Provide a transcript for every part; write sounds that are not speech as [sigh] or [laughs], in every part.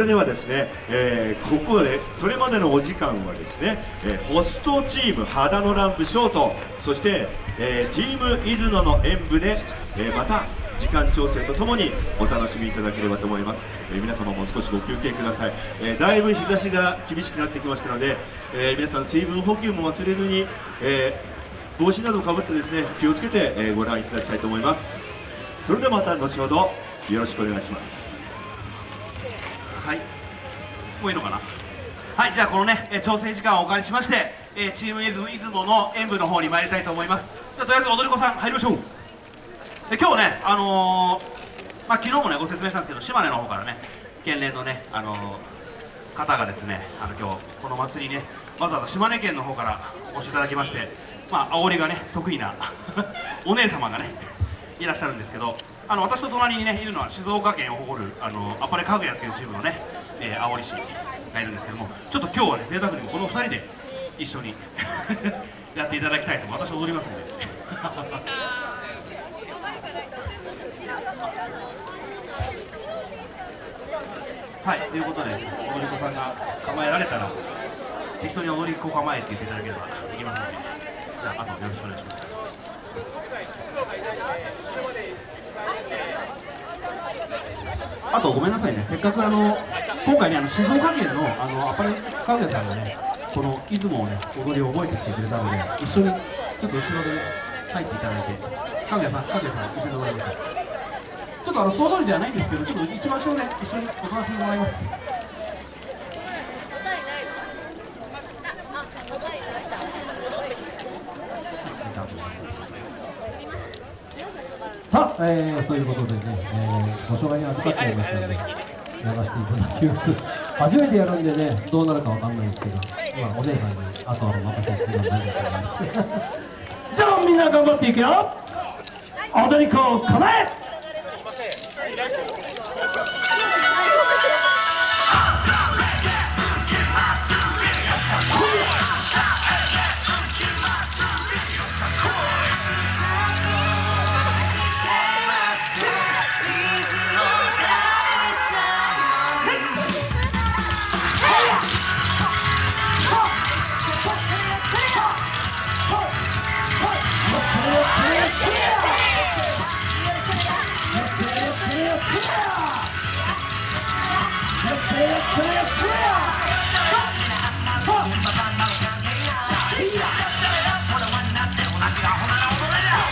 それではですね、えー、ここでそれまでのお時間はですね、えー、ホストチーム肌のランプショートそして、えー、チーム伊豆野の演舞で、えまた時間調整とともにお楽しみいただければと思います、え皆様も少しご休憩ください、えだいぶ日差しが厳しくなってきましたので、え皆さん水分補給も忘れずに、え帽子などをかぶってですね気をつけて、えご覧いただきたいと思います。それではまた後ほどよろしくお願いします。はい。もういいのかな？はいじゃあこのね、え調整時間をお借りしまして、えチームイズム出雲の演舞の方に参りたいと思います。じゃあとりあえず踊り子さん入りましょう。で今日ねあのー、まあ、昨日もねご説明したんですけど島根の方からね県連のねあのー、方がですねあの今日この祭りねわざわざ島根県の方からお越しいただきましてまあ煽りがね得意な [laughs] お姉様がねいらっしゃるんですけどあの私と隣にねいるのは静岡県を誇るあのアパレ家具屋っていうチームのね、えー、青森市がいるんですけどもちょっと今日はね贅沢にもこの2人で一緒に [laughs] やっていただきたいと私踊りますので。[laughs] はいということで踊り子さんが構えられたら適当に踊り子構えって言っていただければできますので。じゃああとよろしくお願いします。あとごめんなさいね、せっかくあの今回ね、あの静岡県のあのアパレル家具屋さんがね、この出雲をね、踊りを覚えてきてくれたので、一緒にちょっと後ろで入っていただいて、かぐやさん、かぐやさん、一緒に踊りましょう。ちょっとあの総通りではないんですけど、ちょっと一番後ろで一緒にお楽しみもらいます。さあ、えー、ということでね、えー、ご紹介に預かっておりましたので、流していただきます。初めてやるんでね、どうなるかわかんないですけど、まあ、お姉さんにあとはお任せしてもらいたいと思います。じゃあ、みんな頑張っていくよ踊り子構え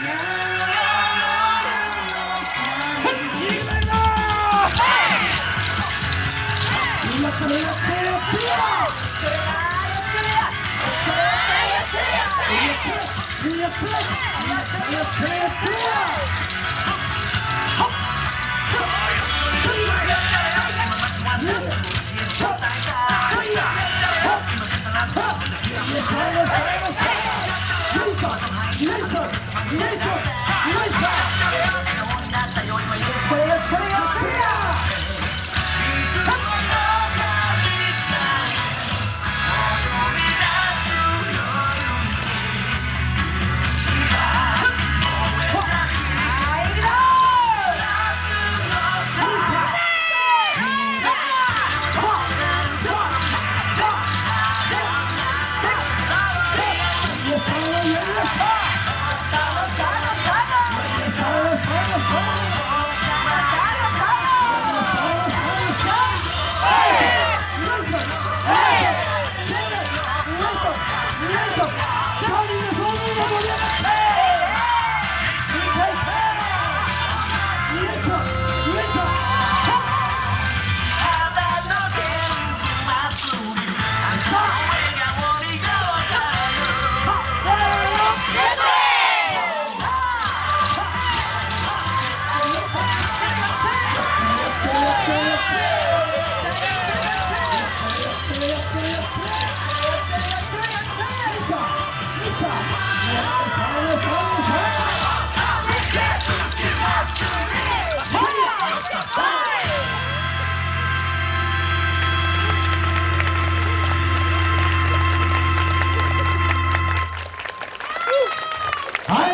Yeah, yeah, yeah. Yes,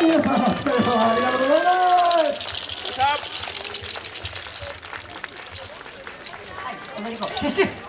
皆さんありがとうございます。しゃ